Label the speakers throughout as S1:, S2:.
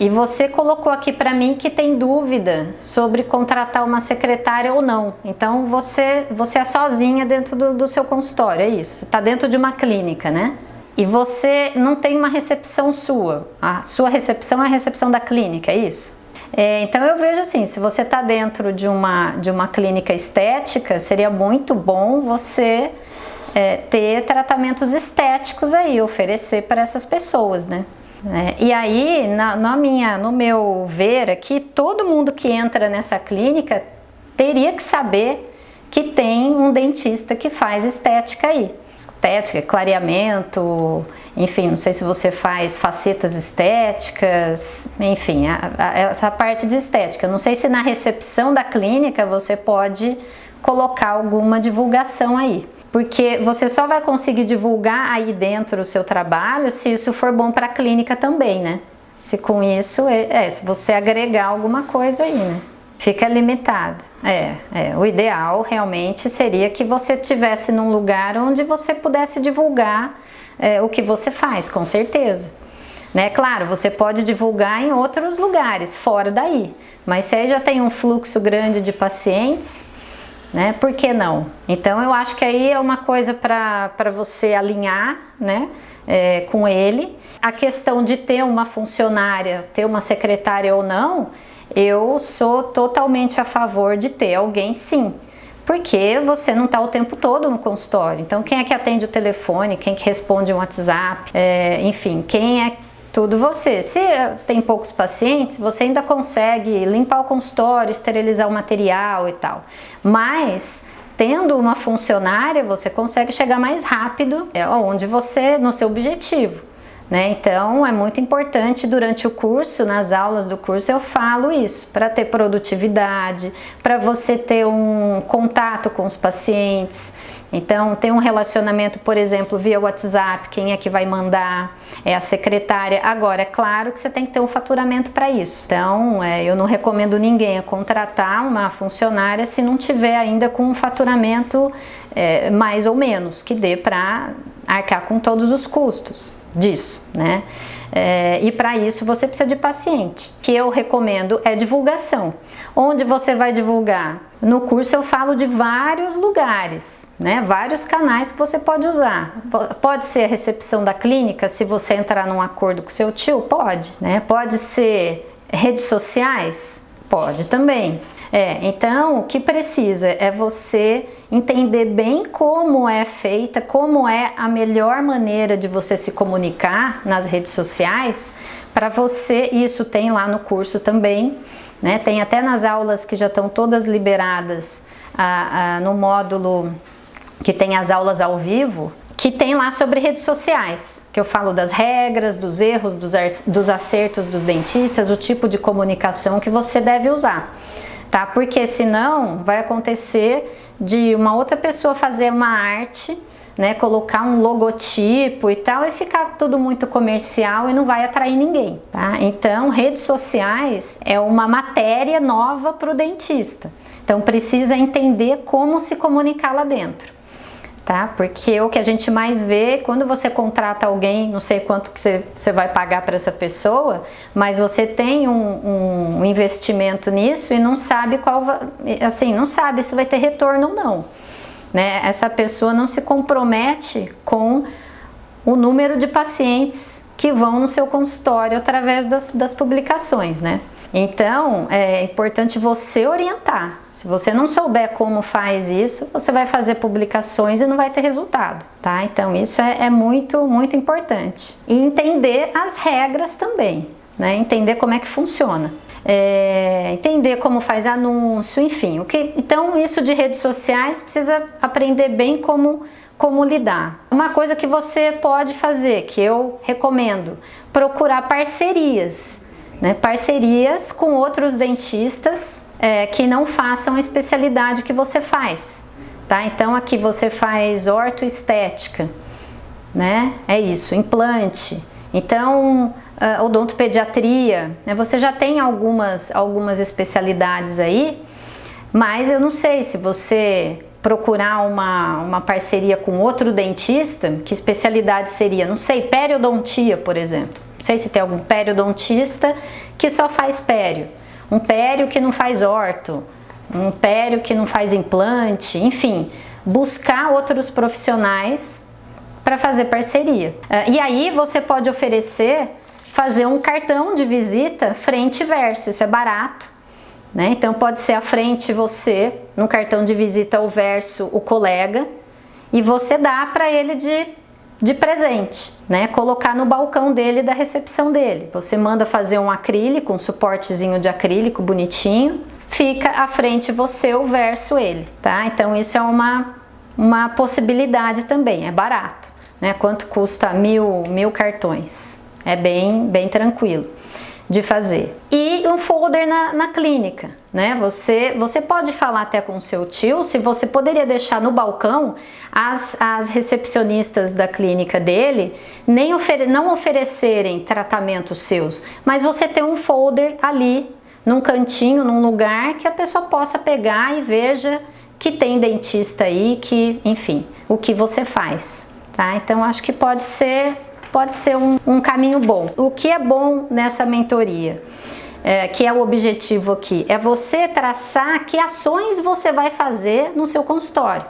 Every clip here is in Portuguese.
S1: e você colocou aqui para mim que tem dúvida sobre contratar uma secretária ou não. Então você, você é sozinha dentro do, do seu consultório, é isso? Está dentro de uma clínica, né? E você não tem uma recepção sua. A sua recepção é a recepção da clínica, é isso? É, então eu vejo assim, se você está dentro de uma, de uma clínica estética, seria muito bom você é, ter tratamentos estéticos aí, oferecer para essas pessoas, né? É, e aí, na, na, minha, no meu ver aqui, todo mundo que entra nessa clínica teria que saber que tem um dentista que faz estética aí. Estética, clareamento, enfim, não sei se você faz facetas estéticas, enfim, a, a, essa parte de estética. Não sei se na recepção da clínica você pode colocar alguma divulgação aí porque você só vai conseguir divulgar aí dentro o seu trabalho se isso for bom para a clínica também, né? Se com isso, é, é, se você agregar alguma coisa aí, né? Fica limitado. É, é, o ideal realmente seria que você tivesse num lugar onde você pudesse divulgar é, o que você faz, com certeza. Né? Claro, você pode divulgar em outros lugares, fora daí, mas se aí já tem um fluxo grande de pacientes, né? Por que não? Então eu acho que aí é uma coisa para você alinhar, né? É, com ele. A questão de ter uma funcionária, ter uma secretária ou não, eu sou totalmente a favor de ter alguém sim. Porque você não está o tempo todo no consultório. Então quem é que atende o telefone, quem que responde um WhatsApp, é, enfim, quem é tudo você. Se tem poucos pacientes, você ainda consegue limpar o consultório, esterilizar o material e tal. Mas tendo uma funcionária, você consegue chegar mais rápido é onde você, no seu objetivo. Né? Então é muito importante durante o curso, nas aulas do curso eu falo isso, para ter produtividade, para você ter um contato com os pacientes, então, tem um relacionamento, por exemplo, via WhatsApp, quem é que vai mandar? É a secretária. Agora, é claro que você tem que ter um faturamento para isso. Então, é, eu não recomendo ninguém contratar uma funcionária se não tiver ainda com um faturamento é, mais ou menos, que dê para arcar com todos os custos disso, né? É, e para isso você precisa de paciente. O que eu recomendo é divulgação. Onde você vai divulgar? No curso eu falo de vários lugares, né? vários canais que você pode usar. Pode ser a recepção da clínica, se você entrar num acordo com seu tio, pode. Né? Pode ser redes sociais, pode também. É, então o que precisa é você entender bem como é feita, como é a melhor maneira de você se comunicar nas redes sociais para você, isso tem lá no curso também, né? Tem até nas aulas que já estão todas liberadas no módulo que tem as aulas ao vivo, que tem lá sobre redes sociais, que eu falo das regras, dos erros, dos, dos acertos dos dentistas, o tipo de comunicação que você deve usar, tá? Porque senão vai acontecer de uma outra pessoa fazer uma arte né, colocar um logotipo e tal e ficar tudo muito comercial e não vai atrair ninguém, tá? Então, redes sociais é uma matéria nova para o dentista. Então, precisa entender como se comunicar lá dentro. Tá? Porque o que a gente mais vê, quando você contrata alguém, não sei quanto que você, você vai pagar para essa pessoa, mas você tem um, um investimento nisso e não sabe qual, assim, não sabe se vai ter retorno ou não né? Essa pessoa não se compromete com o número de pacientes que vão no seu consultório através das, das publicações, né? Então, é importante você orientar. Se você não souber como faz isso, você vai fazer publicações e não vai ter resultado, tá? Então, isso é, é muito, muito importante. E entender as regras também, né? Entender como é que funciona é, entender como faz anúncio, enfim. O que, então isso de redes sociais precisa aprender bem como, como lidar. Uma coisa que você pode fazer, que eu recomendo, procurar parcerias. Né, parcerias com outros dentistas é, que não façam a especialidade que você faz. Tá? Então aqui você faz ortoestética, né? é isso, implante. Então uh, odontopediatria, né? você já tem algumas, algumas especialidades aí, mas eu não sei se você procurar uma, uma parceria com outro dentista, que especialidade seria? Não sei, periodontia, por exemplo. Não sei se tem algum periodontista que só faz pério, um pério que não faz orto, um pério que não faz implante, enfim, buscar outros profissionais para fazer parceria. Ah, e aí você pode oferecer, fazer um cartão de visita frente e verso, isso é barato. Né? Então pode ser a frente você, no cartão de visita o verso o colega, e você dá para ele de, de presente, né? Colocar no balcão dele da recepção dele. Você manda fazer um acrílico, um suportezinho de acrílico bonitinho, fica à frente você o verso ele, tá? Então isso é uma, uma possibilidade também, é barato, né? Quanto custa mil, mil cartões? É bem, bem tranquilo de fazer. E um folder na, na clínica, né? Você, você pode falar até com seu tio se você poderia deixar no balcão as, as recepcionistas da clínica dele nem ofere, não oferecerem tratamentos seus, mas você ter um folder ali num cantinho, num lugar que a pessoa possa pegar e veja que tem dentista aí, que, enfim, o que você faz, tá? Então acho que pode ser pode ser um, um caminho bom. O que é bom nessa mentoria? É, que é o objetivo aqui, é você traçar que ações você vai fazer no seu consultório.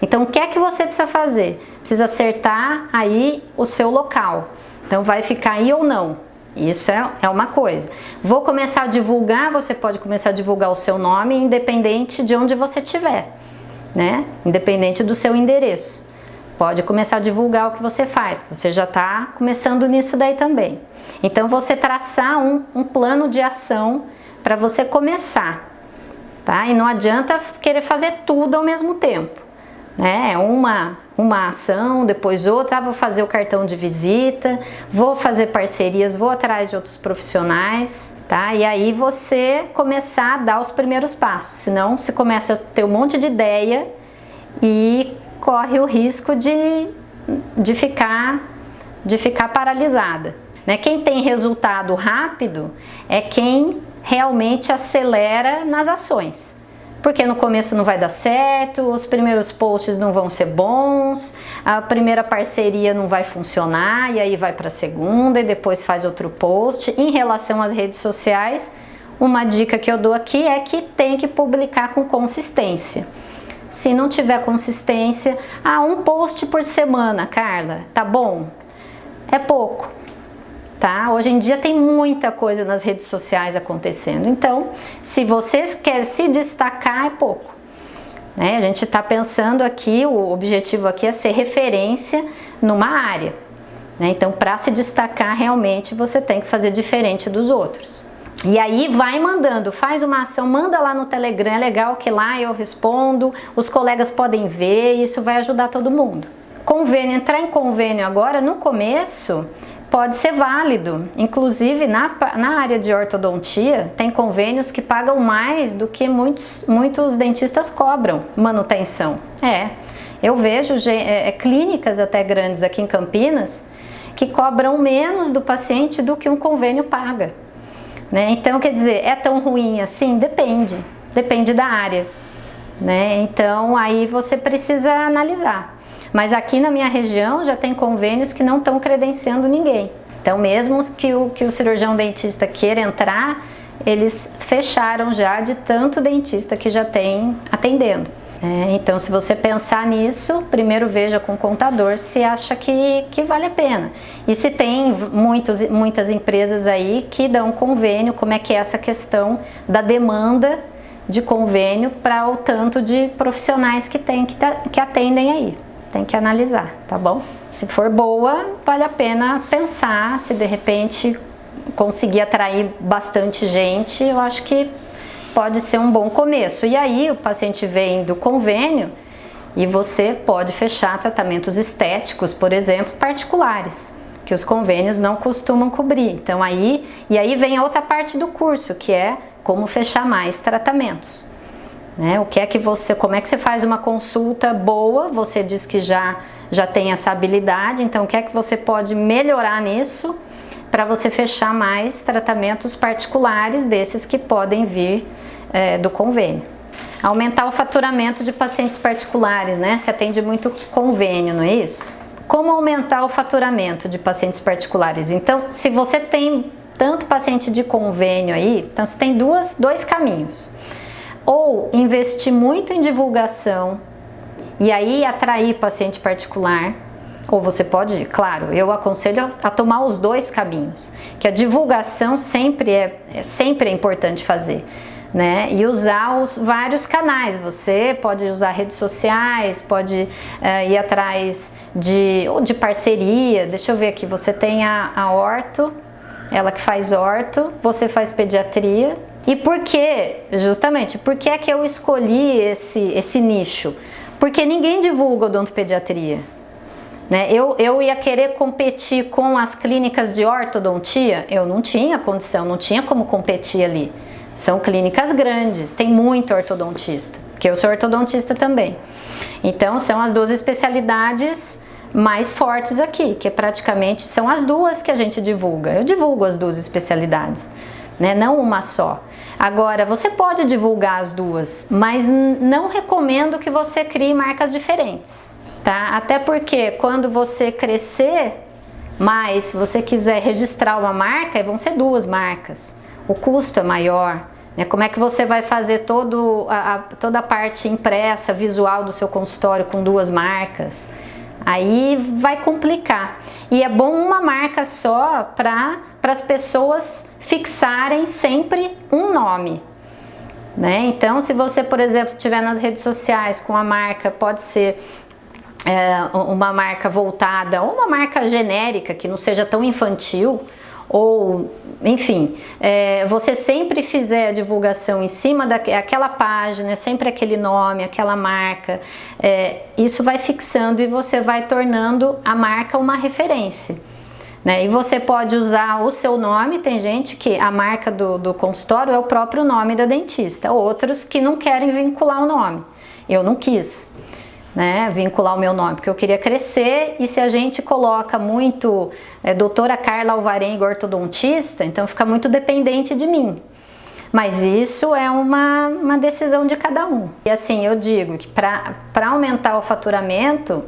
S1: Então, o que é que você precisa fazer? Precisa acertar aí o seu local. Então, vai ficar aí ou não. Isso é, é uma coisa. Vou começar a divulgar, você pode começar a divulgar o seu nome independente de onde você estiver, né? Independente do seu endereço. Pode começar a divulgar o que você faz, você já está começando nisso daí também. Então você traçar um, um plano de ação para você começar, tá? E não adianta querer fazer tudo ao mesmo tempo, né? É uma, uma ação, depois outra, ah, vou fazer o cartão de visita, vou fazer parcerias, vou atrás de outros profissionais, tá? E aí você começar a dar os primeiros passos, senão você começa a ter um monte de ideia e corre o risco de, de, ficar, de ficar paralisada. Né? Quem tem resultado rápido é quem realmente acelera nas ações. Porque no começo não vai dar certo, os primeiros posts não vão ser bons, a primeira parceria não vai funcionar e aí vai para a segunda e depois faz outro post. Em relação às redes sociais, uma dica que eu dou aqui é que tem que publicar com consistência. Se não tiver consistência, ah, um post por semana, Carla, tá bom? É pouco, tá? Hoje em dia tem muita coisa nas redes sociais acontecendo, então, se vocês querem se destacar, é pouco. Né? A gente está pensando aqui, o objetivo aqui é ser referência numa área. Né? Então, para se destacar realmente, você tem que fazer diferente dos outros. E aí vai mandando, faz uma ação, manda lá no Telegram, é legal que lá eu respondo, os colegas podem ver, isso vai ajudar todo mundo. Convênio, entrar em convênio agora, no começo, pode ser válido. Inclusive, na, na área de ortodontia, tem convênios que pagam mais do que muitos, muitos dentistas cobram manutenção. É, eu vejo é, é, clínicas até grandes aqui em Campinas que cobram menos do paciente do que um convênio paga. Né? Então, quer dizer, é tão ruim assim? Depende, depende da área. Né? Então, aí você precisa analisar. Mas aqui na minha região já tem convênios que não estão credenciando ninguém. Então, mesmo que o, que o cirurgião dentista queira entrar, eles fecharam já de tanto dentista que já tem atendendo. É, então, se você pensar nisso, primeiro veja com o contador se acha que, que vale a pena. E se tem muitos, muitas empresas aí que dão convênio, como é que é essa questão da demanda de convênio para o tanto de profissionais que tem que, que atendem aí. Tem que analisar, tá bom? Se for boa, vale a pena pensar se de repente conseguir atrair bastante gente, eu acho que pode ser um bom começo. E aí o paciente vem do convênio e você pode fechar tratamentos estéticos, por exemplo, particulares, que os convênios não costumam cobrir. Então aí, e aí vem a outra parte do curso, que é como fechar mais tratamentos. Né? O que é que você, como é que você faz uma consulta boa? Você diz que já já tem essa habilidade, então o que é que você pode melhorar nisso para você fechar mais tratamentos particulares desses que podem vir é, do convênio. Aumentar o faturamento de pacientes particulares, né? Se atende muito convênio, não é isso? como aumentar o faturamento de pacientes particulares? Então, se você tem tanto paciente de convênio aí, então você tem duas, dois caminhos. Ou investir muito em divulgação e aí atrair paciente particular, ou você pode, claro, eu aconselho a tomar os dois caminhos, que a divulgação sempre é, sempre é importante fazer né? E usar os vários canais. Você pode usar redes sociais, pode uh, ir atrás de, ou de parceria. Deixa eu ver aqui, você tem a, a orto, ela que faz orto, você faz pediatria. E por que, justamente, por que é que eu escolhi esse, esse nicho? Porque ninguém divulga odontopediatria. Né? Eu, eu ia querer competir com as clínicas de ortodontia, eu não tinha condição, não tinha como competir ali. São clínicas grandes, tem muito ortodontista, que eu sou ortodontista também. Então são as duas especialidades mais fortes aqui, que praticamente são as duas que a gente divulga. Eu divulgo as duas especialidades, né? não uma só. Agora, você pode divulgar as duas, mas não recomendo que você crie marcas diferentes, tá? Até porque quando você crescer mais, se você quiser registrar uma marca, vão ser duas marcas o custo é maior, né? como é que você vai fazer todo a, a, toda a parte impressa, visual do seu consultório com duas marcas, aí vai complicar. E é bom uma marca só para as pessoas fixarem sempre um nome. Né? Então, se você, por exemplo, estiver nas redes sociais com a marca, pode ser é, uma marca voltada ou uma marca genérica que não seja tão infantil, ou enfim, é, você sempre fizer a divulgação em cima daquela página, sempre aquele nome, aquela marca, é, isso vai fixando e você vai tornando a marca uma referência. Né? E você pode usar o seu nome, tem gente que a marca do, do consultório é o próprio nome da dentista, outros que não querem vincular o nome. Eu não quis né, vincular o meu nome, porque eu queria crescer e se a gente coloca muito é, doutora Carla Alvarenga ortodontista, então fica muito dependente de mim. Mas isso é uma, uma decisão de cada um. E assim, eu digo que para aumentar o faturamento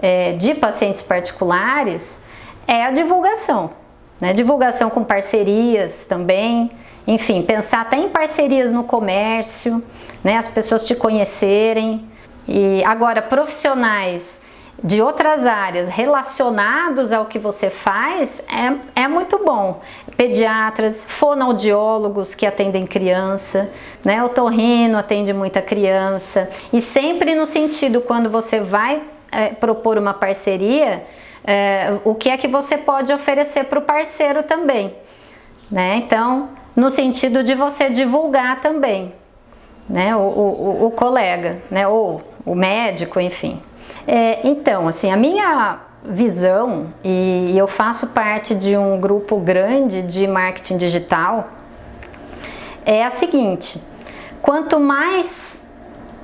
S1: é, de pacientes particulares é a divulgação. Né? Divulgação com parcerias também, enfim, pensar até em parcerias no comércio, né? as pessoas te conhecerem, e agora, profissionais de outras áreas relacionados ao que você faz é, é muito bom. Pediatras, fonoaudiólogos que atendem criança, né? o torrino atende muita criança e sempre no sentido quando você vai é, propor uma parceria, é, o que é que você pode oferecer para o parceiro também. Né? Então, no sentido de você divulgar também né, o, o, o colega, né, ou o médico, enfim. É, então, assim, a minha visão, e eu faço parte de um grupo grande de marketing digital, é a seguinte, quanto mais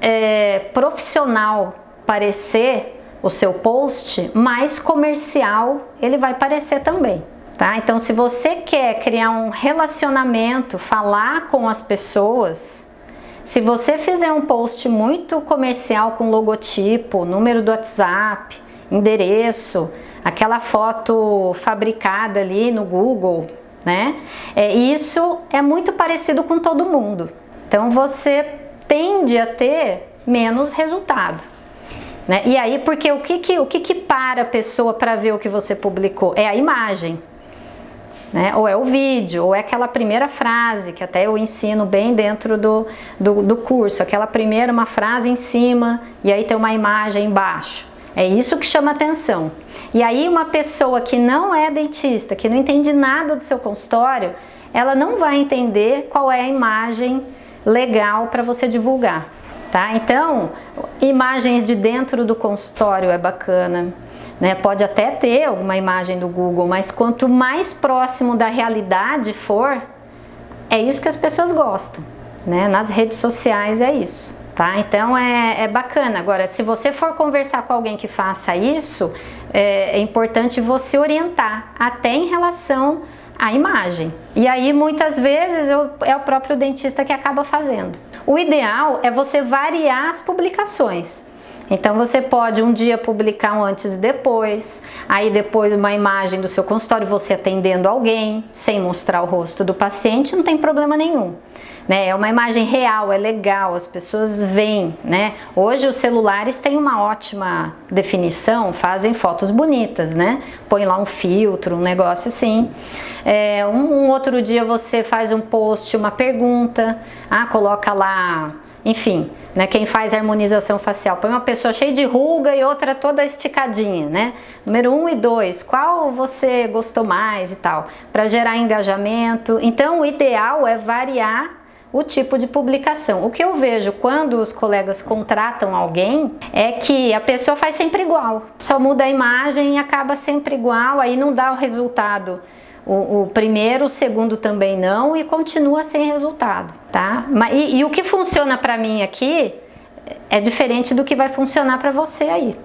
S1: é, profissional parecer o seu post, mais comercial ele vai parecer também. Tá? Então, se você quer criar um relacionamento, falar com as pessoas, se você fizer um post muito comercial com logotipo, número do WhatsApp, endereço, aquela foto fabricada ali no Google, né? É, isso é muito parecido com todo mundo. Então você tende a ter menos resultado. Né? E aí, porque o que, que, o que, que para a pessoa para ver o que você publicou? É a imagem né? ou é o vídeo, ou é aquela primeira frase, que até eu ensino bem dentro do, do, do curso, aquela primeira uma frase em cima e aí tem uma imagem embaixo. É isso que chama atenção. E aí uma pessoa que não é dentista, que não entende nada do seu consultório, ela não vai entender qual é a imagem legal para você divulgar. Tá? Então, imagens de dentro do consultório é bacana, né? Pode até ter alguma imagem do Google, mas quanto mais próximo da realidade for, é isso que as pessoas gostam. Né? Nas redes sociais é isso. Tá? Então é, é bacana. Agora, se você for conversar com alguém que faça isso, é, é importante você orientar até em relação à imagem. E aí muitas vezes eu, é o próprio dentista que acaba fazendo. O ideal é você variar as publicações. Então você pode um dia publicar um antes e depois, aí depois uma imagem do seu consultório, você atendendo alguém, sem mostrar o rosto do paciente, não tem problema nenhum. Né? É uma imagem real, é legal, as pessoas veem, né? Hoje os celulares têm uma ótima definição, fazem fotos bonitas, né? Põe lá um filtro, um negócio assim. É, um, um outro dia você faz um post, uma pergunta, ah, coloca lá enfim, né, quem faz harmonização facial, põe uma pessoa cheia de ruga e outra toda esticadinha, né? Número um e dois, qual você gostou mais e tal, para gerar engajamento. Então, o ideal é variar o tipo de publicação. O que eu vejo quando os colegas contratam alguém é que a pessoa faz sempre igual, só muda a imagem e acaba sempre igual, aí não dá o resultado o, o, primeiro, o segundo também não e continua sem resultado, tá? E, e o que funciona para mim aqui é diferente do que vai funcionar para você aí.